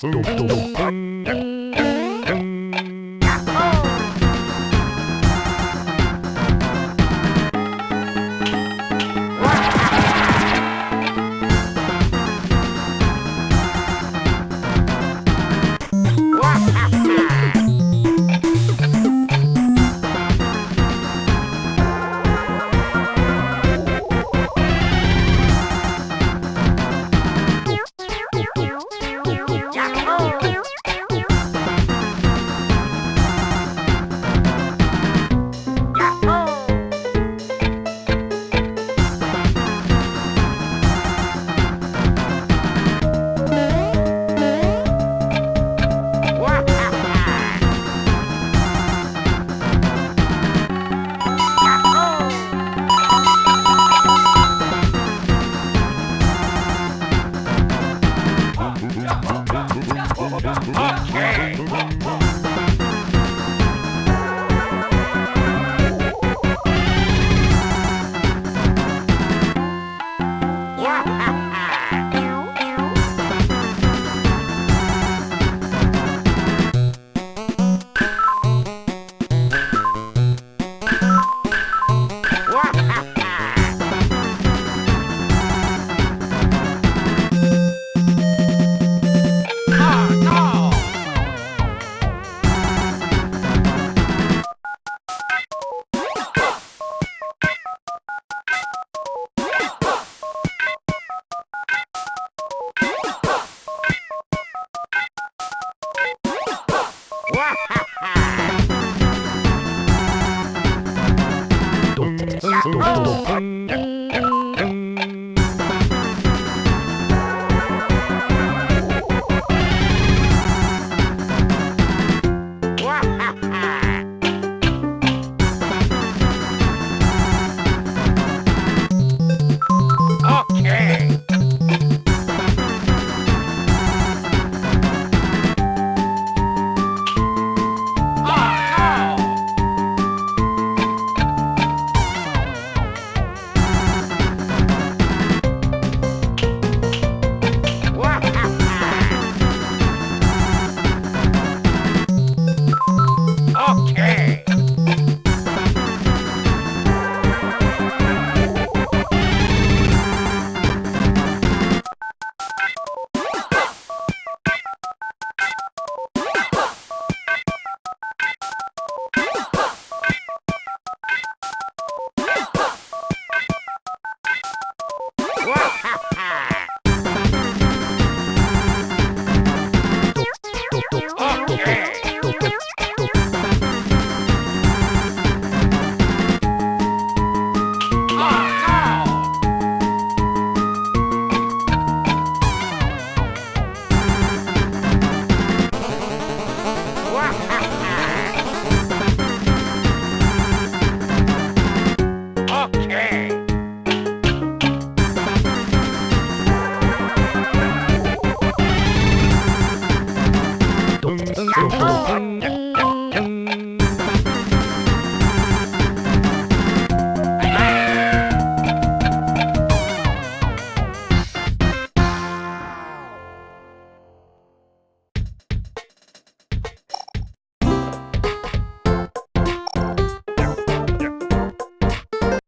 ドドドどどどどどどど